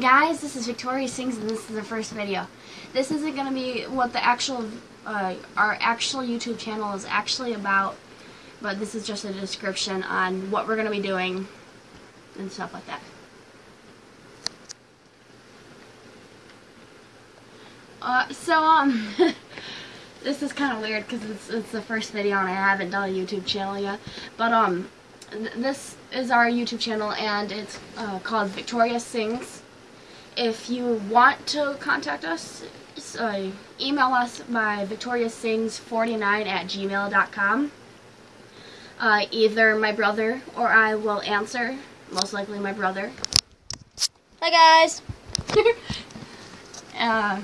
guys, this is Victoria Sings and this is the first video. This isn't going to be what the actual, uh, our actual YouTube channel is actually about, but this is just a description on what we're going to be doing and stuff like that. Uh, so, um, this is kind of weird because it's, it's the first video and I haven't done a YouTube channel yet, but, um, this is our YouTube channel and it's uh, called Victoria Sings. If you want to contact us, email us by victoriasings49 at gmail.com. Uh, either my brother or I will answer, most likely my brother. Hi guys. uh, I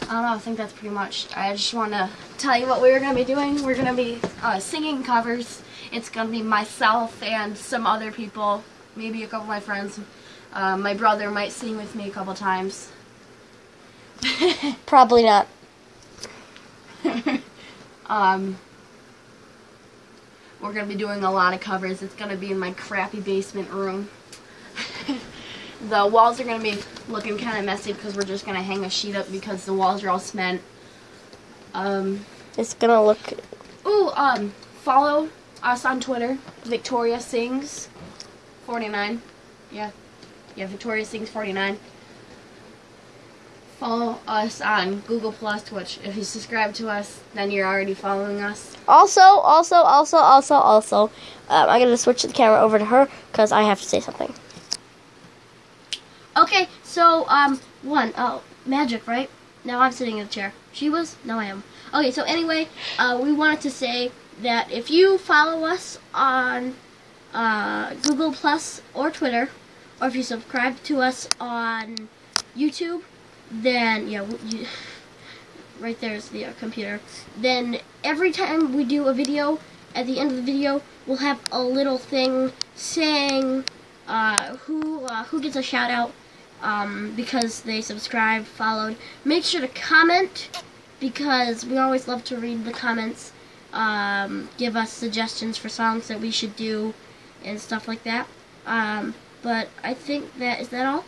don't know, I think that's pretty much. I just want to tell you what we are going to be doing. We're going to be uh, singing covers. It's going to be myself and some other people, maybe a couple of my friends. Uh, my brother might sing with me a couple times. Probably not. um, we're going to be doing a lot of covers. It's going to be in my crappy basement room. the walls are going to be looking kind of messy because we're just going to hang a sheet up because the walls are all cement. Um, it's going to look... Ooh, um, follow us on Twitter, Victoria Sings 49. Yeah. Yeah, Victoria Sings 49. Follow us on Google Plus, which if you subscribe to us, then you're already following us. Also, also, also, also, also, um, I'm going to switch the camera over to her because I have to say something. Okay, so, um, one, oh, magic, right? Now I'm sitting in the chair. She was? Now I am. Okay, so anyway, uh, we wanted to say that if you follow us on uh, Google Plus or Twitter, or if you subscribe to us on YouTube, then, yeah, you, right there's the uh, computer. Then every time we do a video, at the end of the video, we'll have a little thing saying uh, who uh, who gets a shout out um, because they subscribed, followed. Make sure to comment because we always love to read the comments. Um, give us suggestions for songs that we should do and stuff like that. Um, but I think that is that all.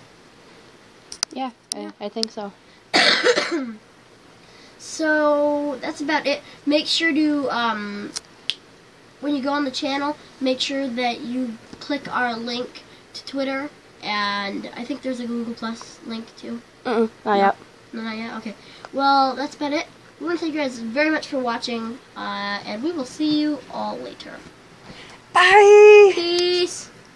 Yeah, I, I think so. so that's about it. Make sure to um, when you go on the channel, make sure that you click our link to Twitter and I think there's a Google Plus link too. Mm-mm, not yet. Not yet? Okay. Well, that's about it. We want to thank you guys very much for watching, uh, and we will see you all later. Bye! Peace!